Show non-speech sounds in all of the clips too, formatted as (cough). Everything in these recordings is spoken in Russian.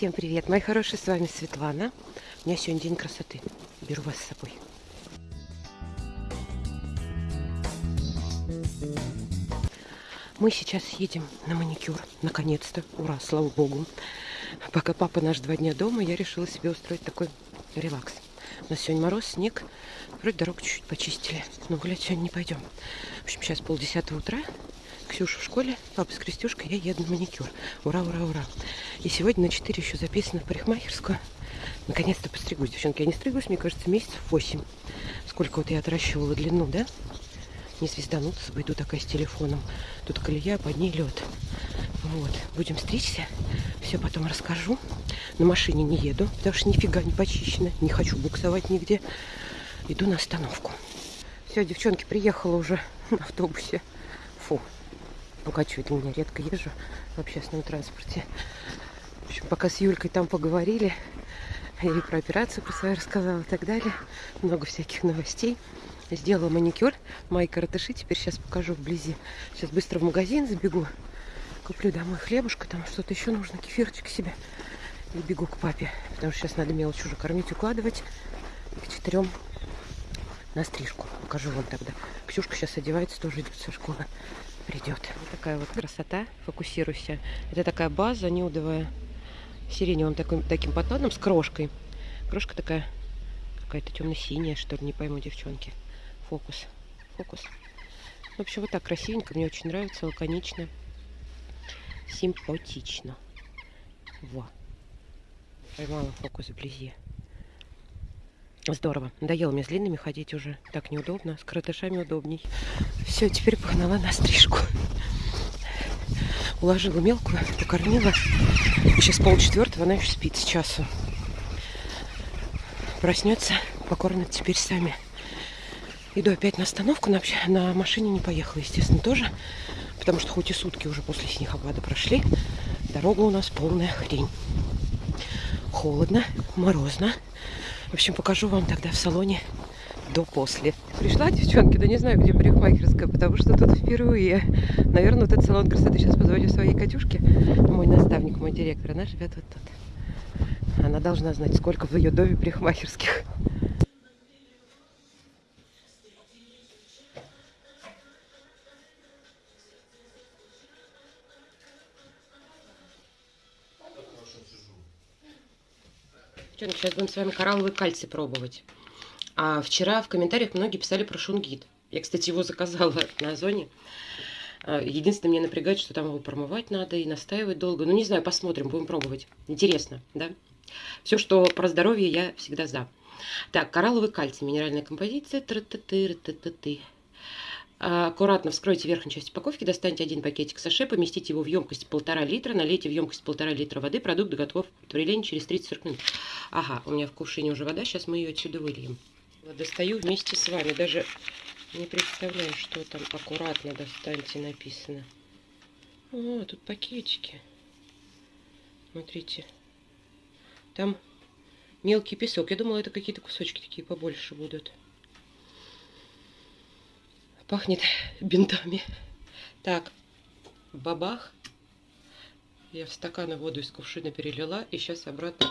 Всем привет, мои хорошие, с вами Светлана. У меня сегодня день красоты. Беру вас с собой. Мы сейчас едем на маникюр. Наконец-то. Ура, слава богу. Пока папа наш два дня дома, я решила себе устроить такой релакс. У нас сегодня мороз, снег. Вроде дорогу чуть-чуть почистили. Но гулять сегодня не пойдем. В общем, сейчас полдесятого утра. Ксюша в школе, папа с Крестюшкой, я еду на маникюр. Ура, ура, ура. И сегодня на 4 еще записано в парикмахерскую. Наконец-то постригусь. Девчонки, я не стриглась, мне кажется, месяцев 8. Сколько вот я отращивала длину, да? Не звездануться, иду такая с телефоном. Тут колея, под ней лед. Вот, будем стричься. Все потом расскажу. На машине не еду, потому что нифига не почищено. Не хочу буксовать нигде. Иду на остановку. Все, девчонки, приехала уже на автобусе. Фу, Укачивает меня, редко езжу в общественном транспорте. В общем, пока с Юлькой там поговорили, ей про операцию про свою рассказала и так далее. Много всяких новостей. Сделала маникюр. Мои коротыши теперь сейчас покажу вблизи. Сейчас быстро в магазин забегу. Куплю домой хлебушка, там что-то еще нужно, кефирчик себе. И бегу к папе, потому что сейчас надо мелочь уже кормить, укладывать. И к четырем на стрижку. Покажу вам тогда. Ксюшка сейчас одевается, тоже идет со школы придет. Вот такая вот красота. Фокусируйся. Это такая база нюдовая. Сиреневым таким, таким подтоном с крошкой. Крошка такая какая-то темно-синяя, что ли, не пойму, девчонки. Фокус. Фокус. В общем, вот так красивенько. Мне очень нравится, лаконично. Симпатично. Во. Поймала фокус вблизи. Здорово. Надоело мне с длинными ходить уже. Так неудобно. С коротышами удобней. Все, теперь погнала на стрижку. Уложила мелкую, покормила. Сейчас полчетвертого, она еще спит с часу. Проснется, покормят теперь сами. Иду опять на остановку. На, на машине не поехала, естественно, тоже. Потому что хоть и сутки уже после снегопада прошли, дорога у нас полная хрень. Холодно, морозно. В общем, покажу вам тогда в салоне до-после. Пришла, девчонки, да не знаю, где парикмахерская, потому что тут впервые. Наверное, вот этот салон красоты сейчас позвоню своей Катюшке, мой наставник, мой директор. Она живет вот тут. Она должна знать, сколько в ее доме парикмахерских. Девчонки, сейчас будем с вами коралловый кальций пробовать. А вчера в комментариях многие писали про шунгит. Я, кстати, его заказала (laughs) на Озоне. А, единственное, мне напрягает, что там его промывать надо и настаивать долго. Ну, не знаю, посмотрим, будем пробовать. Интересно, да? Все, что про здоровье, я всегда за. Так, коралловый кальций, минеральная композиция. Тра -та -ты, та -та -ты. А, аккуратно вскройте верхнюю часть упаковки, достаньте один пакетик саше, поместите его в емкость полтора литра, налейте в емкость полтора литра воды, продукт готов к варению через 30-40 минут. Ага, у меня в кувшине уже вода, сейчас мы ее отсюда выльем. Достаю вместе с вами, даже не представляю, что там аккуратно достаньте написано. О, тут пакетики. Смотрите. Там мелкий песок. Я думала, это какие-то кусочки такие побольше будут. Пахнет бинтами. Так, бабах. Я в стаканы воду из кувшина перелила. И сейчас обратно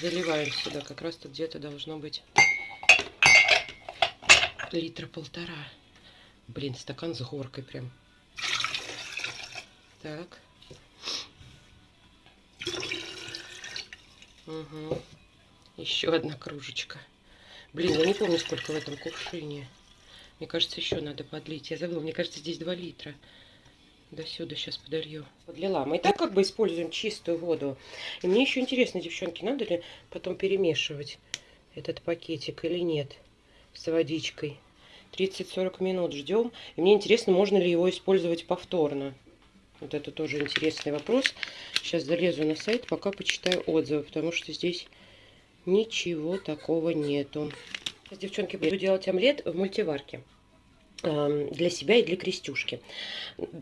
заливаем сюда. Как раз тут где-то должно быть литра полтора. Блин, стакан с горкой прям. Так. Угу. Еще одна кружечка. Блин, я не помню, сколько в этом кувшине. Мне кажется, еще надо подлить. Я забыла, мне кажется, здесь 2 литра. До сюда сейчас подолью. Подлила. Мы и так как бы используем чистую воду. И мне еще интересно, девчонки, надо ли потом перемешивать этот пакетик или нет с водичкой. 30-40 минут ждем. И мне интересно, можно ли его использовать повторно. Вот это тоже интересный вопрос. Сейчас залезу на сайт, пока почитаю отзывы, потому что здесь ничего такого нету. Сейчас, девчонки, буду делать омлет в мультиварке. Для себя и для крестюшки.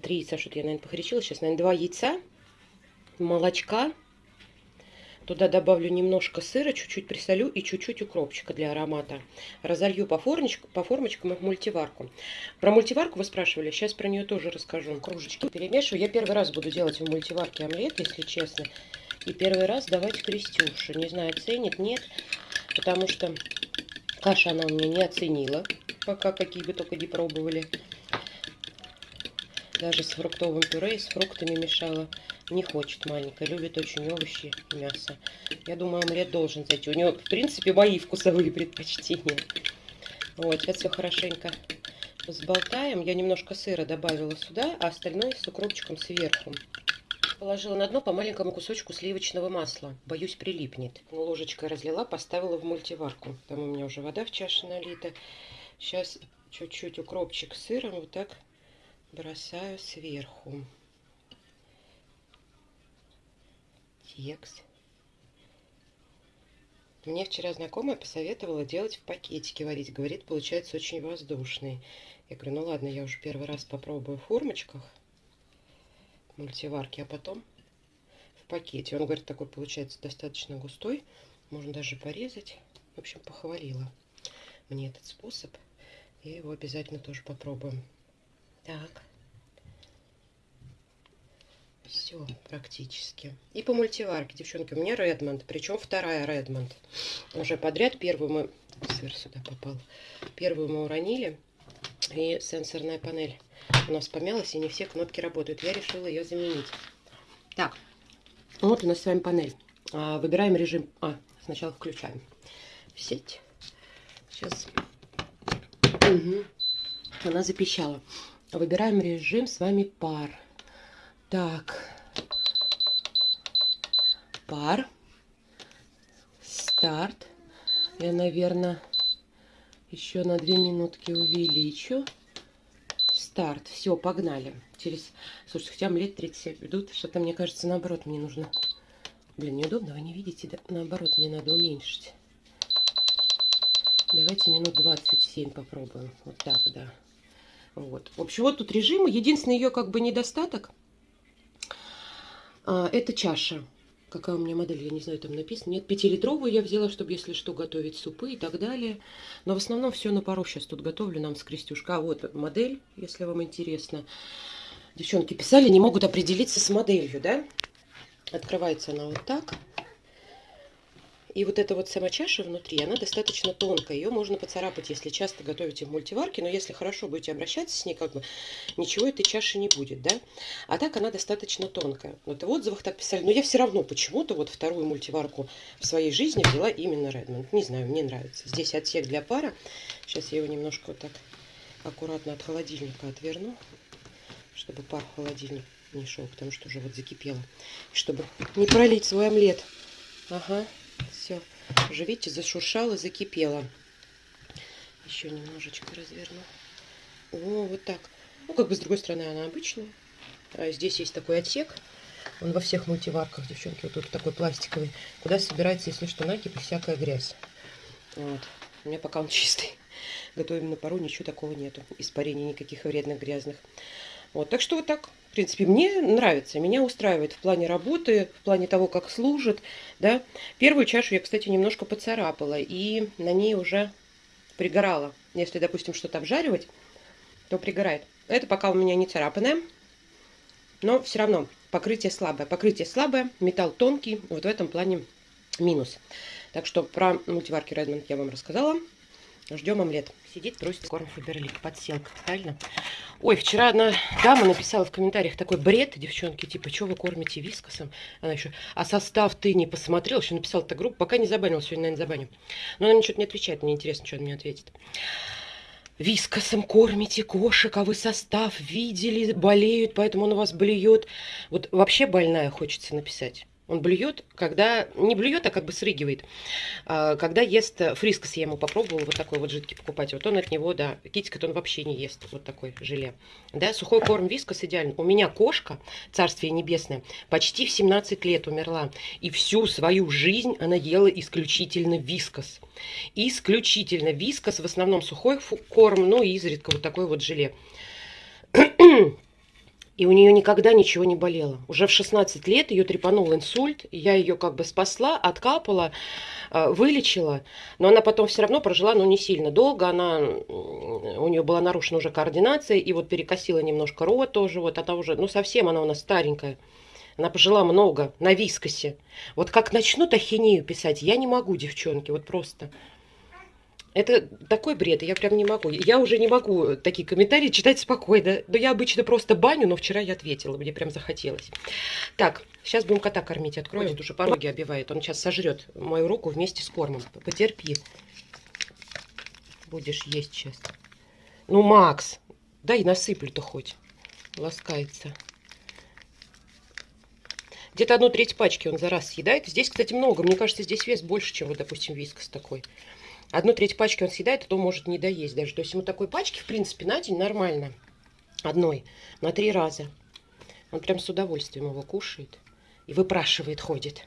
Три яйца, что-то я, наверное, похречила. Сейчас, наверное, два яйца, молочка. Туда добавлю немножко сыра, чуть-чуть присолю и чуть-чуть укропчика для аромата. Разолью по, формочкам, по формочкам в мультиварку. Про мультиварку вы спрашивали, сейчас про нее тоже расскажу. Кружечки перемешиваю. Я первый раз буду делать в мультиварке омлет, если честно. И первый раз давать Крестюше. Не знаю, ценит, нет. Потому что каша она у меня не оценила. Пока какие бы только не пробовали. Даже с фруктовым пюре и с фруктами мешала. Не хочет маленькая, любит очень овощи и мясо. Я думаю, омлет должен зайти. У нее, в принципе, мои вкусовые предпочтения. Вот, сейчас все хорошенько взболтаем. Я немножко сыра добавила сюда, а остальное с укропчиком сверху. Положила на дно по маленькому кусочку сливочного масла. Боюсь, прилипнет. Ложечкой разлила, поставила в мультиварку. Там у меня уже вода в чаше налита. Сейчас чуть-чуть укропчик с сыром вот так бросаю сверху. Текст. Мне вчера знакомая посоветовала делать в пакетике варить. Говорит, получается очень воздушный. Я говорю, ну ладно, я уже первый раз попробую в формочках мультиварки, а потом в пакете. Он говорит, такой получается достаточно густой. Можно даже порезать. В общем, похвалила мне этот способ. И его обязательно тоже попробуем. Так. Все практически. И по мультиварке, девчонки, у меня Редмонд. Причем вторая Редмонд. Уже подряд. Первую мы... Сыр сюда попал. Первую мы уронили. И сенсорная панель у нас помялась, и не все кнопки работают. Я решила ее заменить. Так, вот у нас с вами панель. А, выбираем режим... А, сначала включаем сеть. Сейчас. Угу. Она запищала. Выбираем режим с вами пар. Так. Пар. Старт. Я, наверное, еще на две минутки увеличу. Старт. Все, погнали. Через... Слушайте, хотя лет 37 идут. Что-то, мне кажется, наоборот, мне нужно... Блин, неудобно, вы не видите? Да? Наоборот, мне надо уменьшить. Давайте минут 27 попробуем. Вот так, да. Вот. В общем, вот тут режимы. Единственный ее как бы недостаток – а, это чаша. Какая у меня модель, я не знаю, там написано. Нет, пятилитровую я взяла, чтобы, если что, готовить супы и так далее. Но в основном все на пару сейчас тут готовлю нам с Крестюшка. А вот модель, если вам интересно. Девчонки писали, не могут определиться с моделью, да? Открывается она вот так. И вот эта вот сама чаша внутри, она достаточно тонкая. Ее можно поцарапать, если часто готовите в мультиварке. Но если хорошо будете обращаться с ней, как бы ничего этой чаши не будет, да? А так она достаточно тонкая. Вот в отзывах так писали. Но я все равно почему-то вот вторую мультиварку в своей жизни взяла именно Redmond. Не знаю, мне нравится. Здесь отсек для пара. Сейчас я его немножко вот так аккуратно от холодильника отверну, чтобы пар в холодильник не шел, потому что уже вот закипело. Чтобы не пролить свой омлет. Ага. Все, уже видите, зашуршало, закипело. Еще немножечко разверну. О, вот так. Ну, как бы с другой стороны она обычная. А здесь есть такой отсек. Он во всех мультиварках, девчонки, вот тут такой пластиковый, куда собирается, если что, накипь всякая грязь. Вот. У меня пока он (laughs) чистый. Готовим на пару, ничего такого нету. Испарений никаких вредных, грязных. Вот, так что вот так, принципе, мне нравится, меня устраивает в плане работы, в плане того, как служит, да. Первую чашу я, кстати, немножко поцарапала, и на ней уже пригорала. Если, допустим, что-то обжаривать, то пригорает. Это пока у меня не царапанное, но все равно покрытие слабое. Покрытие слабое, металл тонкий, вот в этом плане минус. Так что про мультиварки Redmond я вам рассказала. Ждем омлет. Сидит, просит корм Фаберлик. Подселка, правильно? Ой, вчера одна дама написала в комментариях такой бред, девчонки, типа, что вы кормите вискосом? Она еще, а состав ты не посмотрел? Еще написала эта группа, пока не забанил, сегодня, наверное, забаню. Но она ничего не отвечает, мне интересно, что она мне ответит. Вискосом кормите кошек, а вы состав видели, болеют, поэтому он у вас блюет. Вот вообще больная хочется написать. Он блюет, когда... Не блюет, а как бы срыгивает. А, когда ест фрискос, я ему попробовала вот такой вот жидкий покупать. Вот он от него, да, китикет он вообще не ест. Вот такой желе. Да, сухой корм вискос идеально. У меня кошка, царствие небесное, почти в 17 лет умерла. И всю свою жизнь она ела исключительно вискос. Исключительно вискос, в основном сухой корм, ну и изредка вот такой вот желе. И у нее никогда ничего не болело. Уже в 16 лет ее трепанул инсульт. Я ее как бы спасла, откапала, э, вылечила. Но она потом все равно прожила, но не сильно долго. Она, у нее была нарушена уже координация. И вот перекосила немножко рот тоже. Вот она уже, ну совсем она у нас старенькая. Она пожила много на вискосе. Вот как начнут ахинею писать, я не могу, девчонки, вот просто. Это такой бред, я прям не могу. Я уже не могу такие комментарии читать спокойно. Но я обычно просто баню, но вчера я ответила, мне прям захотелось. Так, сейчас будем кота кормить, откроем. Ходит уже пороги обивает, он сейчас сожрет мою руку вместе с кормом. Потерпи. Будешь есть сейчас. Ну, Макс, дай насыплю-то хоть. Ласкается. Где-то одну треть пачки он за раз съедает. Здесь, кстати, много. Мне кажется, здесь вес больше, чем, вот, допустим, вискас такой. Одну треть пачки он съедает, а то может не доесть даже. То есть ему такой пачки, в принципе, на день нормально. Одной. На три раза. Он прям с удовольствием его кушает. И выпрашивает, ходит.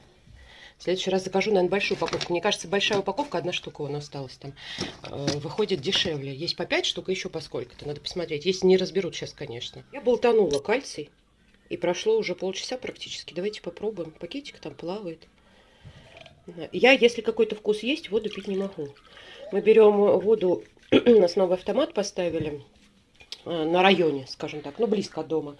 В следующий раз закажу, наверное, большую упаковку. Мне кажется, большая упаковка, одна штука у нас осталась там, э, выходит дешевле. Есть по 5 штук, еще по сколько-то. Надо посмотреть. Если не разберут сейчас, конечно. Я болтанула кальций. И прошло уже полчаса практически. Давайте попробуем. Пакетик там плавает. Я, если какой-то вкус есть, воду пить не могу. Мы берем воду, (clears throat) у нас новый автомат поставили э, на районе, скажем так, ну, близко от дома.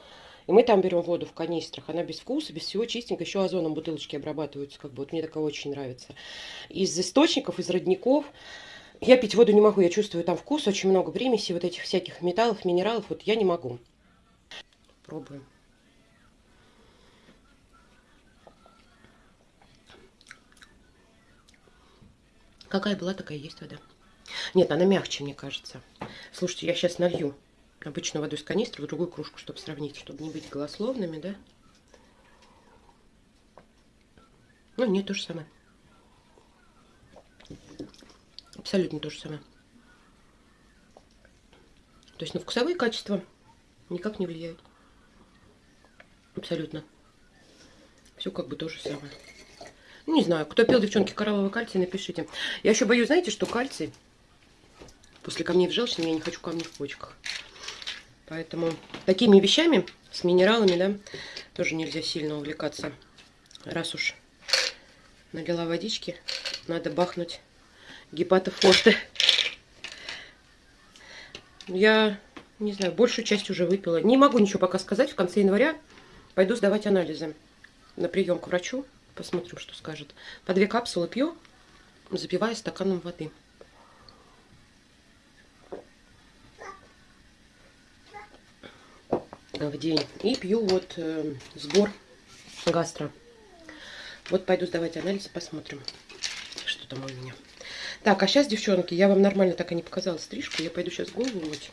И мы там берем воду в канистрах. Она без вкуса, без всего чистенькая. Еще озоном бутылочки обрабатываются. Как бы. Вот мне такое очень нравится. Из источников, из родников. Я пить воду не могу. Я чувствую там вкус. Очень много примесей вот этих всяких металлов, минералов. Вот я не могу. Пробуем. Какая была, такая есть вода. Нет, она мягче, мне кажется. Слушайте, я сейчас налью обычную воду из канистры в другую кружку, чтобы сравнить, чтобы не быть голословными, да? Ну, нет, то же самое. Абсолютно то же самое. То есть на вкусовые качества никак не влияют. Абсолютно. Все как бы то же самое. Не знаю, кто пил, девчонки, коралловый кальций, напишите. Я еще боюсь, знаете, что кальций после камней в желчном я не хочу камней в почках. Поэтому такими вещами, с минералами, да, тоже нельзя сильно увлекаться. Раз уж налила водички, надо бахнуть гепатофорте. Я, не знаю, большую часть уже выпила. Не могу ничего пока сказать. В конце января пойду сдавать анализы на прием к врачу. Посмотрим, что скажет. По две капсулы пью, запивая стаканом воды. в день. И пью вот э, сбор гастро. Вот пойду сдавать анализы, посмотрим, что там у меня. Так, а сейчас, девчонки, я вам нормально так и не показала стрижку. Я пойду сейчас голову мыть.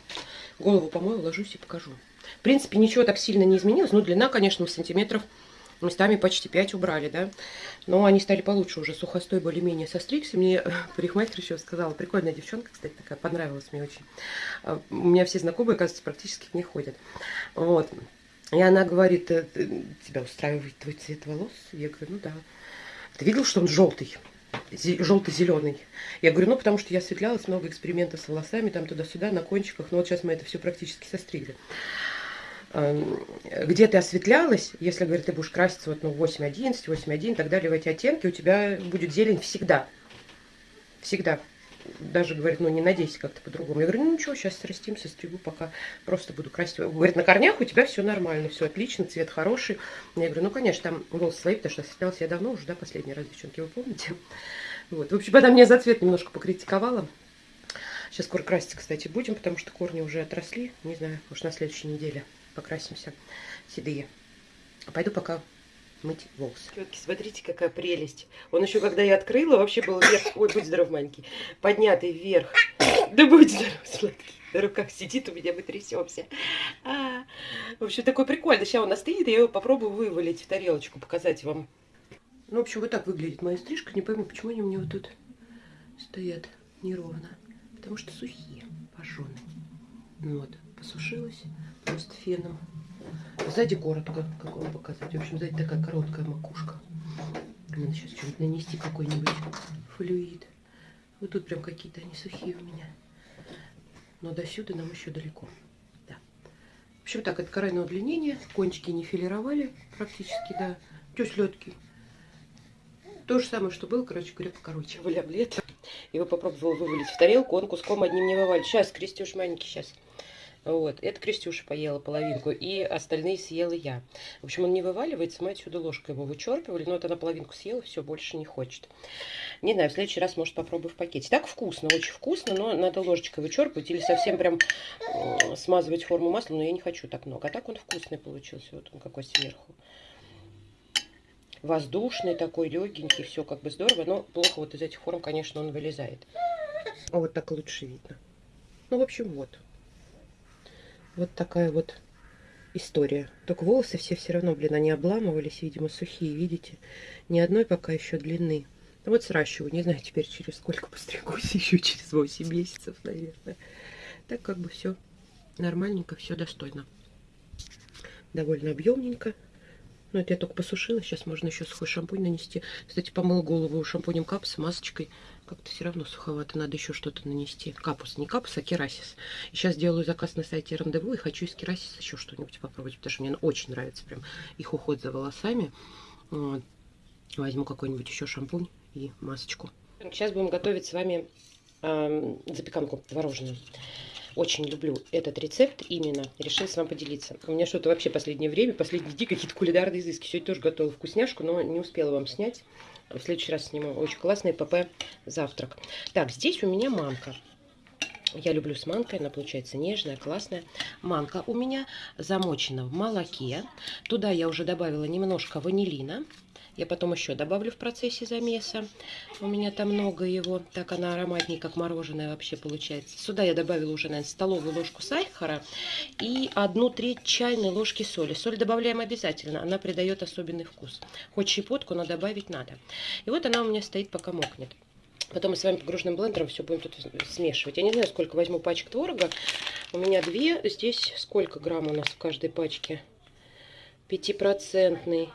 Голову помою, ложусь и покажу. В принципе, ничего так сильно не изменилось. Ну, длина, конечно, сантиметров местами почти 5 убрали, да. Но они стали получше уже, сухостой более-менее состригся. Мне (laughs) парикмахер еще сказала, прикольная девчонка, кстати, такая, понравилась мне очень. А, у меня все знакомые, кажется, практически к ней ходят. Вот. И она говорит, «Э, тебя устраивает твой цвет волос? Я говорю, ну да. Ты видел, что он желтый? желто-зеленый. Я говорю, ну, потому что я осветлялась, много экспериментов с волосами, там туда-сюда, на кончиках, но вот сейчас мы это все практически состригли. Эм, где ты осветлялась, если, говорит, ты будешь краситься вот, ну, 8.11, 8.1 и так далее, в эти оттенки, у тебя будет зелень всегда. Всегда. Даже, говорит, ну, не надейся как-то по-другому. Я говорю, ну, ничего, сейчас срастимся, стригу, пока просто буду красить. Говорит, на корнях у тебя все нормально, все отлично, цвет хороший. Я говорю, ну, конечно, там волосы свои, потому что осветлялась я давно уже, да, последний раз, девчонки, вы помните? Вот. В общем, она меня за цвет немножко покритиковала. Сейчас скоро краситься, кстати, будем, потому что корни уже отросли. Не знаю, может, на следующей неделе покрасимся седые. Пойду пока мыть волосы. Четки, смотрите, какая прелесть. Он еще, когда я открыла, вообще был вверх. Ой, будь здоров, маленький. Поднятый вверх. Да будь здоров, сладкий. На руках сидит у меня, мы трясемся. А, в общем, такой прикольный. Сейчас он остынет, я его попробую вывалить в тарелочку, показать вам. Ну, в общем, вот так выглядит моя стрижка. Не пойму, почему они у меня вот тут стоят неровно. Потому что сухие, пожженные. Вот, посушилась просто феном. Сзади коротко, как вам показать. В общем, сзади такая короткая макушка. Надо сейчас что-нибудь нанести, какой-нибудь флюид. Вот тут прям какие-то они сухие у меня. Но до сюда нам еще далеко. Да. В общем, так, это карайное удлинение. Кончики не филировали практически, да. Тёс лёдкий. То же самое, что было, короче говоря, покороче. Валямлет. Его попробовала вывалить в тарелку, он куском одним не вывалит. Сейчас, крестюш маленький, сейчас. Вот. Это Крестюша поела половинку, и остальные съела я. В общем, он не вываливается, мы отсюда ложкой его вычерпывали, но вот она половинку съела, все, больше не хочет. Не знаю, в следующий раз, может, попробую в пакете. Так вкусно, очень вкусно, но надо ложечкой вычерпывать или совсем прям э, смазывать форму масла, но я не хочу так много. А так он вкусный получился, вот он какой сверху. Воздушный такой, легенький, все как бы здорово, но плохо вот из этих форм, конечно, он вылезает. А вот так лучше видно. Ну, в общем, вот. Вот такая вот история. Только волосы все все равно, блин, они обламывались, видимо, сухие, видите? Ни одной пока еще длины. Ну, вот сращиваю, не знаю, теперь через сколько постригусь, (laughs) еще через 8 месяцев, наверное. Так как бы все нормальненько, все достойно. Довольно объемненько. Ну, это я только посушила. Сейчас можно еще сухой шампунь нанести. Кстати, помыла голову шампунем капс, масочкой. Как-то все равно суховато. Надо еще что-то нанести. Капус. Не капус, а керасис. И сейчас делаю заказ на сайте Рандеву. И хочу из керасиса еще что-нибудь попробовать. Потому что мне очень нравится прям их уход за волосами. Вот. Возьму какой-нибудь еще шампунь и масочку. Сейчас будем готовить с вами э, запеканку творожную. Очень люблю этот рецепт именно. Решила с вами поделиться. У меня что-то вообще последнее время, последние дни какие-то кулинарные изыски. Сегодня тоже готовила вкусняшку, но не успела вам снять. В следующий раз сниму. Очень классный ПП завтрак. Так, здесь у меня манка. Я люблю с манкой, она получается нежная, классная. Манка у меня замочена в молоке. Туда я уже добавила немножко ванилина. Я потом еще добавлю в процессе замеса. У меня там много его. Так она ароматнее, как мороженое вообще получается. Сюда я добавила уже, наверное, столовую ложку сахара и одну треть чайной ложки соли. Соль добавляем обязательно. Она придает особенный вкус. Хоть щепотку, но добавить надо. И вот она у меня стоит, пока мокнет. Потом мы с вами погруженным блендером все будем тут смешивать. Я не знаю, сколько возьму пачек творога. У меня две. Здесь сколько грамм у нас в каждой пачке? Пятипроцентный.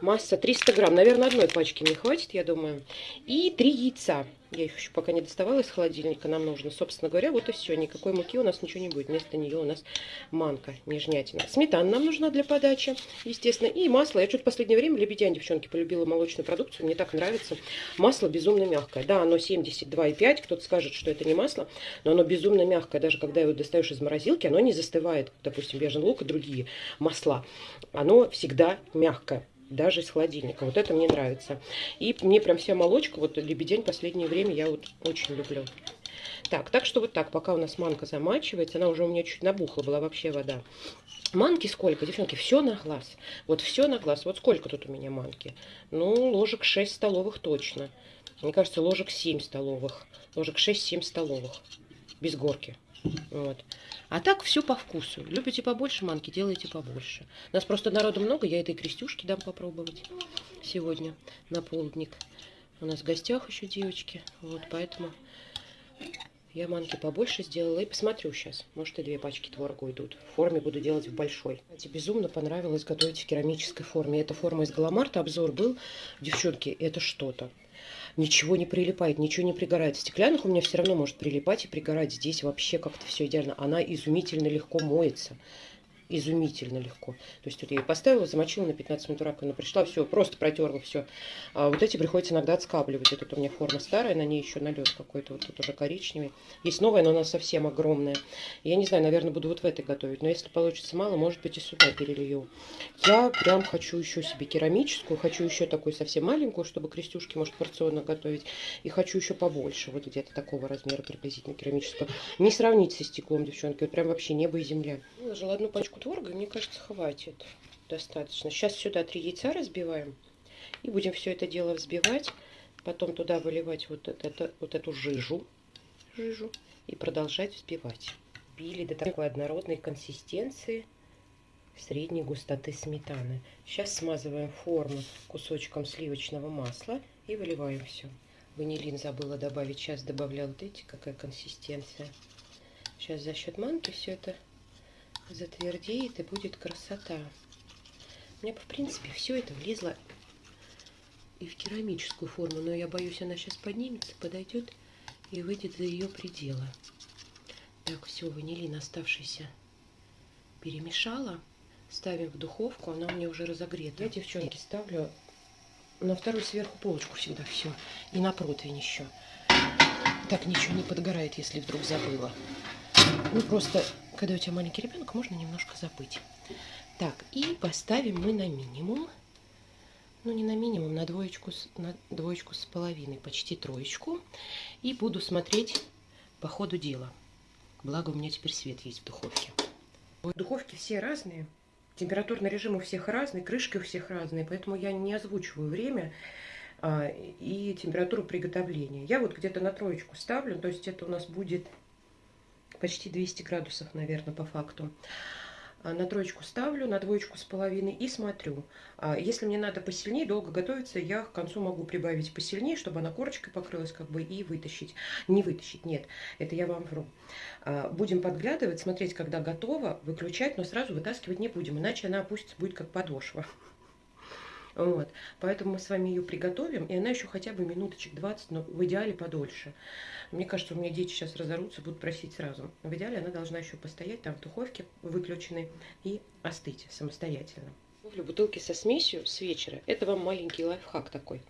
Масса 300 грамм. Наверное, одной пачки мне хватит, я думаю. И три яйца. Я их еще пока не доставала из холодильника, нам нужно. Собственно говоря, вот и все. Никакой муки у нас ничего не будет. Вместо нее у нас манка, нежнятина. Сметана нам нужна для подачи, естественно. И масло. Я что-то в последнее время, лебедянь, девчонки, полюбила молочную продукцию. Мне так нравится. Масло безумно мягкое. Да, оно 72,5. Кто-то скажет, что это не масло, но оно безумно мягкое. Даже когда его достаешь из морозилки, оно не застывает. Допустим, бежен лук и другие масла. Оно всегда мягкое даже из холодильника. Вот это мне нравится. И мне прям вся молочка, вот лебедень последнее время я вот очень люблю. Так, так что вот так, пока у нас манка замачивается, она уже у меня чуть набухла, была вообще вода. Манки сколько, девчонки? Все на глаз. Вот все на глаз. Вот сколько тут у меня манки? Ну, ложек 6 столовых точно. Мне кажется, ложек 7 столовых. Ложек 6-7 столовых. Без горки. Вот. А так все по вкусу. Любите побольше манки, делайте побольше. У нас просто народу много, я этой крестюшки дам попробовать сегодня на полдник. У нас в гостях еще девочки, вот поэтому я манки побольше сделала и посмотрю сейчас. Может и две пачки творога уйдут. В форме буду делать в большой. Кстати, безумно понравилось готовить в керамической форме. Эта форма из Галамарта, обзор был. Девчонки, это что-то ничего не прилипает, ничего не пригорает. В стеклянных у меня все равно может прилипать и пригорать. Здесь вообще как-то все идеально. Она изумительно легко моется изумительно легко. То есть вот я ее поставила, замочила на 15 минут раковину, пришла, все, просто протерла все. А вот эти приходится иногда отскабливать. Это у меня форма старая, на ней еще налет какой-то, вот тут уже коричневый. Есть новая, но она совсем огромная. Я не знаю, наверное, буду вот в этой готовить. Но если получится мало, может быть и сюда перелью. Я прям хочу еще себе керамическую, хочу еще такую совсем маленькую, чтобы крестюшки, может, порционно готовить. И хочу еще побольше, вот где-то такого размера приблизительно керамическую. Не сравнить со стеклом, девчонки, вот прям вообще небо и земля. Выложила одну пачку творога, мне кажется, хватит достаточно. Сейчас сюда три яйца разбиваем. И будем все это дело взбивать. Потом туда выливать вот, это, вот эту жижу, жижу и продолжать взбивать. Били до такой однородной консистенции средней густоты сметаны. Сейчас смазываем форму кусочком сливочного масла и выливаем все. Ванилин забыла добавить, сейчас добавляла, видите, какая консистенция. Сейчас за счет манки все это затвердеет и будет красота. У меня, в принципе, все это влезло и в керамическую форму, но я боюсь, она сейчас поднимется, подойдет и выйдет за ее пределы. Так, все, ванилин оставшийся перемешала. Ставим в духовку, она у меня уже разогрета. Я, девчонки, ставлю на вторую сверху полочку всегда все. И на противень еще. Так ничего не подгорает, если вдруг забыла. Ну, просто Когда у тебя маленький ребенок, можно немножко забыть. Так, и поставим мы на минимум. Ну, не на минимум, на двоечку, на двоечку с половиной, почти троечку. И буду смотреть по ходу дела. Благо, у меня теперь свет есть в духовке. Духовки все разные. Температурный режим у всех разный, крышки у всех разные, поэтому я не озвучиваю время а, и температуру приготовления. Я вот где-то на троечку ставлю, то есть это у нас будет почти 200 градусов, наверное, по факту. А, на троечку ставлю, на двоечку с половиной и смотрю. А, если мне надо посильнее, долго готовиться, я к концу могу прибавить посильнее, чтобы она корочкой покрылась как бы и вытащить. Не вытащить, нет, это я вам вру. Будем подглядывать, смотреть, когда готово, выключать, но сразу вытаскивать не будем, иначе она опустится, будет как подошва. Вот. Поэтому мы с вами ее приготовим, и она еще хотя бы минуточек 20, но в идеале подольше. Мне кажется, у меня дети сейчас разорутся, будут просить сразу. В идеале она должна еще постоять там в духовке выключенной и остыть самостоятельно. Готовлю бутылки со смесью с вечера. Это вам маленький лайфхак такой.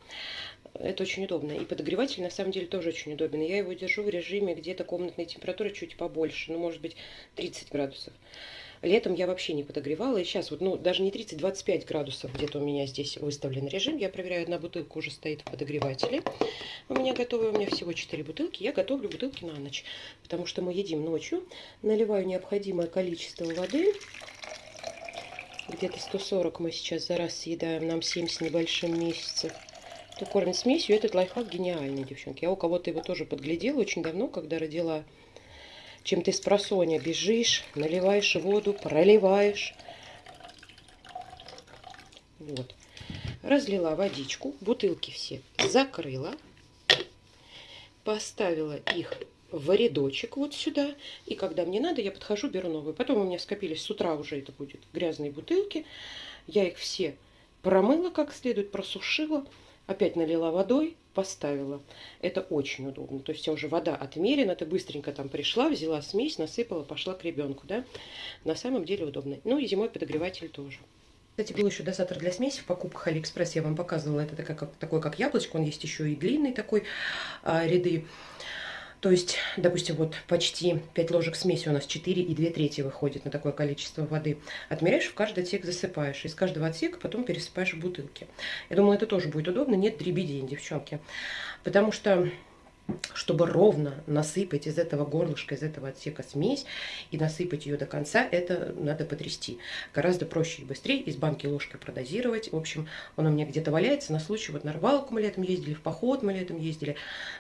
Это очень удобно. И подогреватель на самом деле тоже очень удобен. Я его держу в режиме где-то комнатной температуры чуть побольше, ну может быть 30 градусов. Летом я вообще не подогревала. И сейчас вот, ну, даже не 30-25 градусов где-то у меня здесь выставлен режим. Я проверяю, одна бутылка уже стоит в подогревателе. У меня готовы, у меня всего 4 бутылки. Я готовлю бутылки на ночь, потому что мы едим ночью. Наливаю необходимое количество воды. Где-то 140 мы сейчас за раз съедаем, нам 7 с небольшим месяцев. Кто кормит смесью, этот лайфхак гениальный, девчонки. Я у кого-то его тоже подглядела очень давно, когда родила чем ты с просоня бежишь, наливаешь воду, проливаешь. Вот. Разлила водичку, бутылки все закрыла, поставила их в рядочек вот сюда. И когда мне надо, я подхожу, беру новые. Потом у меня скопились с утра уже это будет грязные бутылки. Я их все промыла как следует, просушила, опять налила водой, поставила. Это очень удобно. То есть уже вода отмерена, ты быстренько там пришла, взяла смесь, насыпала, пошла к ребенку. Да? На самом деле удобно. Ну и зимой подогреватель тоже. Кстати, был еще дозатор для смеси в покупках Алиэкспресс. Я вам показывала. Это такой, как, такой, как яблочко. Он есть еще и длинный такой а, ряды. То есть, допустим, вот почти 5 ложек смеси у нас 4 и 2 трети выходит на такое количество воды. Отмеряешь, в каждый отсек засыпаешь. Из каждого отсека потом пересыпаешь в бутылки. Я думаю, это тоже будет удобно. Нет дребедень, девчонки. Потому что чтобы ровно насыпать из этого горлышка, из этого отсека смесь и насыпать ее до конца, это надо потрясти. Гораздо проще и быстрее из банки ложкой продозировать. В общем, он у меня где-то валяется на случай, вот на рыбалку мы летом ездили, в поход мы летом ездили.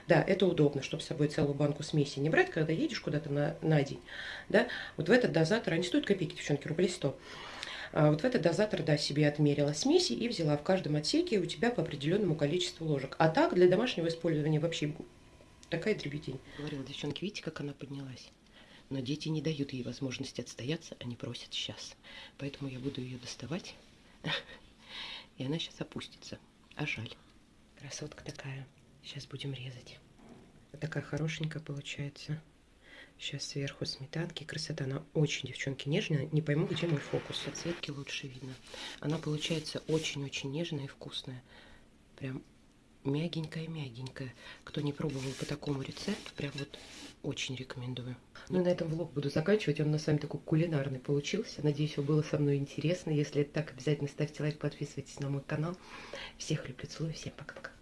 Да, это удобно, чтобы с собой целую банку смеси не брать, когда едешь куда-то на, на день. Да? Вот в этот дозатор, они стоят копейки, девчонки, рублей 100. А вот в этот дозатор, да, себе отмерила смеси и взяла в каждом отсеке у тебя по определенному количеству ложек. А так, для домашнего использования вообще Такая дребедень. Говорила, девчонки, видите, как она поднялась? Но дети не дают ей возможности отстояться, они просят сейчас. Поэтому я буду ее доставать, (laughs) и она сейчас опустится. А жаль. Красотка такая. Сейчас будем резать. Вот такая хорошенькая получается. Сейчас сверху сметанки. Красота, она очень, девчонки, нежная. Не пойму, где мой фокус. Оцветки лучше видно. Она получается очень-очень нежная и вкусная. Прям мягенькая-мягенькая. Кто не пробовал по такому рецепту, прям вот очень рекомендую. Ну, на этом влог буду заканчивать. Он на самом такой кулинарный получился. Надеюсь, вам было со мной интересно. Если это так, обязательно ставьте лайк, подписывайтесь на мой канал. Всех люблю, целую, всем пока-пока.